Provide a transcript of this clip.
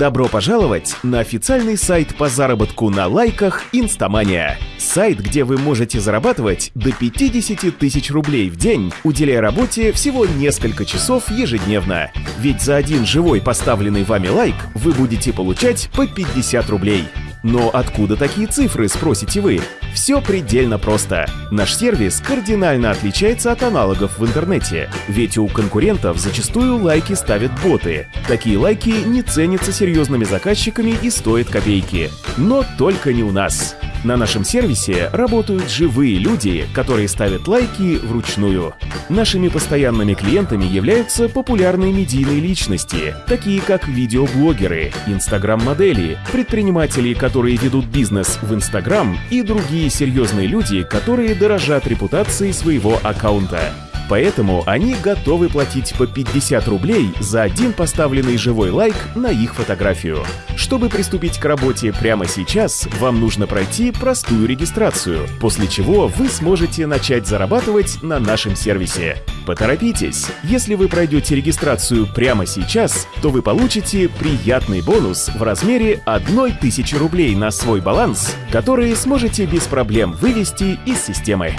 Добро пожаловать на официальный сайт по заработку на лайках Инстамания. Сайт, где вы можете зарабатывать до 50 тысяч рублей в день, уделяя работе всего несколько часов ежедневно. Ведь за один живой поставленный вами лайк вы будете получать по 50 рублей. Но откуда такие цифры, спросите вы? Все предельно просто. Наш сервис кардинально отличается от аналогов в интернете, ведь у конкурентов зачастую лайки ставят боты. Такие лайки не ценятся серьезными заказчиками и стоят копейки. Но только не у нас. На нашем сервисе работают живые люди, которые ставят лайки вручную. Нашими постоянными клиентами являются популярные медийные личности, такие как видеоблогеры, инстаграм-модели, предприниматели, которые ведут бизнес в Инстаграм и другие серьезные люди, которые дорожат репутацией своего аккаунта. Поэтому они готовы платить по 50 рублей за один поставленный живой лайк на их фотографию. Чтобы приступить к работе прямо сейчас, вам нужно пройти простую регистрацию, после чего вы сможете начать зарабатывать на нашем сервисе. Поторопитесь! Если вы пройдете регистрацию прямо сейчас, то вы получите приятный бонус в размере 1000 рублей на свой баланс, который сможете без проблем вывести из системы.